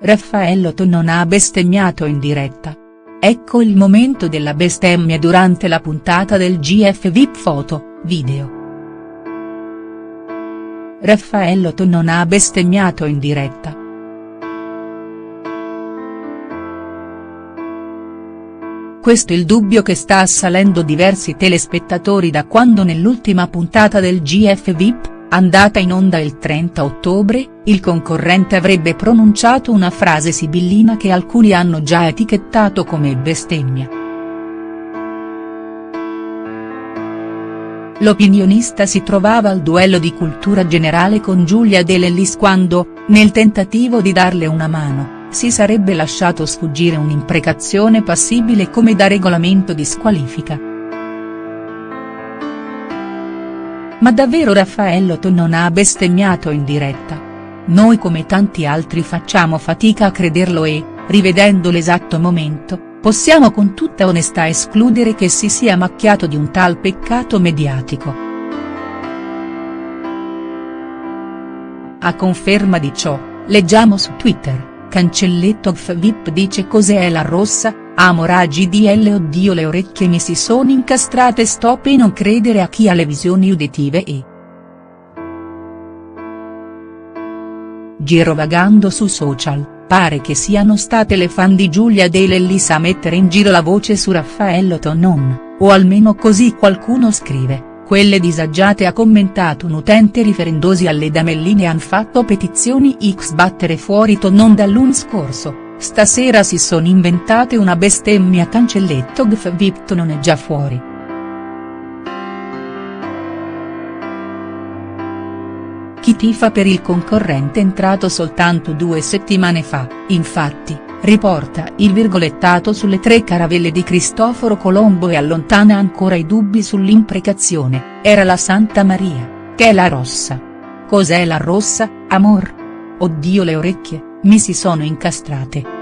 Raffaello non ha bestemmiato in diretta. Ecco il momento della bestemmia durante la puntata del GF VIP Foto, video. Raffaello non ha bestemmiato in diretta. Questo il dubbio che sta assalendo diversi telespettatori da quando nell'ultima puntata del GF VIP, andata in onda il 30 ottobre, il concorrente avrebbe pronunciato una frase sibillina che alcuni hanno già etichettato come bestemmia. L'opinionista si trovava al duello di cultura generale con Giulia De Lellis quando, nel tentativo di darle una mano, si sarebbe lasciato sfuggire un'imprecazione passibile come da regolamento di squalifica. Ma davvero Raffaello non ha bestemmiato in diretta? Noi come tanti altri facciamo fatica a crederlo e, rivedendo l'esatto momento, possiamo con tutta onestà escludere che si sia macchiato di un tal peccato mediatico. A conferma di ciò, leggiamo su Twitter, Cancelletto VIP dice cos'è la rossa, Amo raggi DL oddio le orecchie mi si sono incastrate stop e non credere a chi ha le visioni uditive e. Girovagando su social, pare che siano state le fan di Giulia De Lellis a mettere in giro la voce su Raffaello Tonon, o almeno così qualcuno scrive, quelle disagiate ha commentato un utente riferendosi alle damelline han fatto petizioni x battere fuori Tonon dall'un scorso Stasera si sono inventate una bestemmia cancelletto gf Vipto non è già fuori. Chi tifa per il concorrente entrato soltanto due settimane fa, infatti, riporta il virgolettato sulle tre caravelle di Cristoforo Colombo e allontana ancora i dubbi sull'imprecazione, era la Santa Maria, che è la rossa. Cos'è la rossa, amor? Oddio le orecchie, mi si sono incastrate.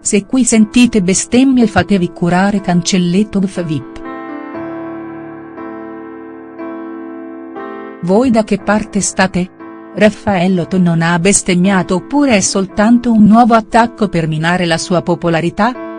Se qui sentite bestemmie fatevi curare cancelletto vip. Voi da che parte state? Raffaello non ha bestemmiato oppure è soltanto un nuovo attacco per minare la sua popolarità?.